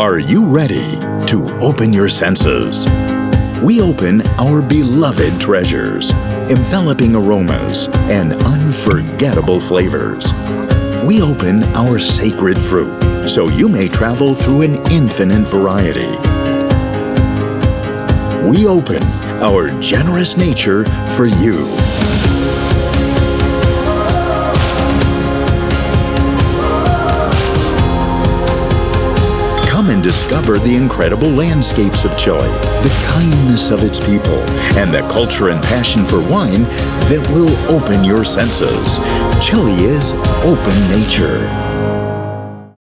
Are you ready to open your senses? We open our beloved treasures, enveloping aromas and unforgettable flavors. We open our sacred fruit so you may travel through an infinite variety. We open our generous nature for you. Come and discover the incredible landscapes of Chile, the kindness of its people, and the culture and passion for wine that will open your senses. Chile is open nature.